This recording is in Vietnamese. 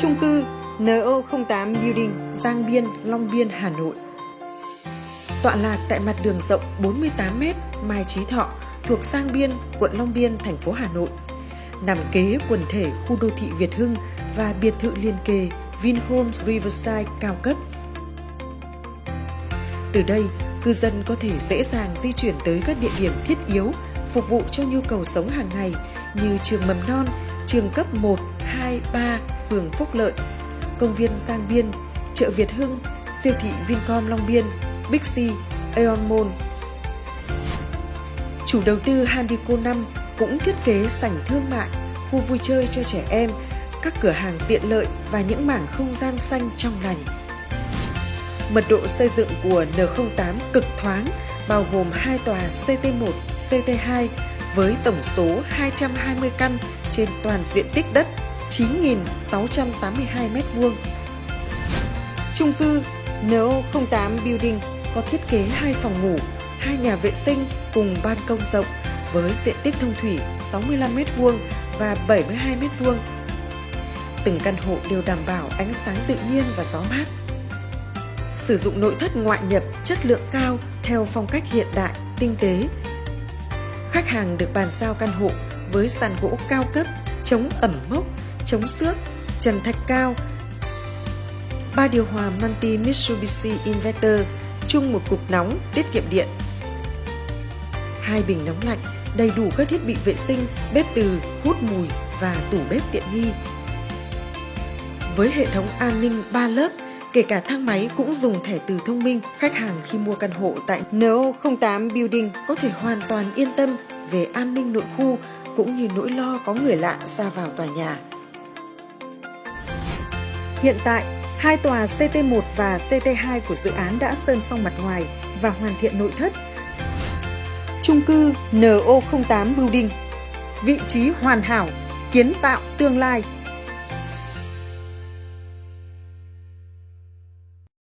Trung cư NO08 Building, Giang Biên, Long Biên, Hà Nội. Tọa lạc tại mặt đường rộng 48m Mai Chí Thọ, thuộc Giang Biên, quận Long Biên, thành phố Hà Nội. Nằm kế quần thể khu đô thị Việt Hưng và biệt thự liên kề Vinhomes Riverside cao cấp. Từ đây, cư dân có thể dễ dàng di chuyển tới các địa điểm thiết yếu phục vụ cho nhu cầu sống hàng ngày như trường mầm non, trường cấp 1, 2, 3, phường Phúc Lợi, công viên Giang Biên, chợ Việt Hưng, siêu thị Vincom Long Biên, Bixi, Aeon Mall. Chủ đầu tư Handico 5 cũng thiết kế sảnh thương mại, khu vui chơi cho trẻ em, các cửa hàng tiện lợi và những mảng không gian xanh trong lành. Mật độ xây dựng của N08 cực thoáng, bao gồm hai tòa CT1, CT2 với tổng số 220 căn trên toàn diện tích đất 9.682 m2. Trung cư NO08 Building có thiết kế hai phòng ngủ, hai nhà vệ sinh cùng ban công rộng với diện tích thông thủy 65 m2 và 72 m2. Từng căn hộ đều đảm bảo ánh sáng tự nhiên và gió mát. Sử dụng nội thất ngoại nhập chất lượng cao theo phong cách hiện đại, tinh tế. Khách hàng được bàn giao căn hộ với sàn gỗ cao cấp, chống ẩm mốc, chống xước, trần thạch cao, ba điều hòa Manti Mitsubishi Inverter chung một cục nóng tiết kiệm điện. Hai bình nóng lạnh, đầy đủ các thiết bị vệ sinh, bếp từ, hút mùi và tủ bếp tiện nghi. Với hệ thống an ninh 3 lớp, kể cả thang máy cũng dùng thẻ từ thông minh, khách hàng khi mua căn hộ tại NO08 Building có thể hoàn toàn yên tâm về an ninh nội khu cũng như nỗi lo có người lạ ra vào tòa nhà. Hiện tại, hai tòa CT1 và CT2 của dự án đã sơn xong mặt ngoài và hoàn thiện nội thất. Trung cư NO08 Building Vị trí hoàn hảo, kiến tạo tương lai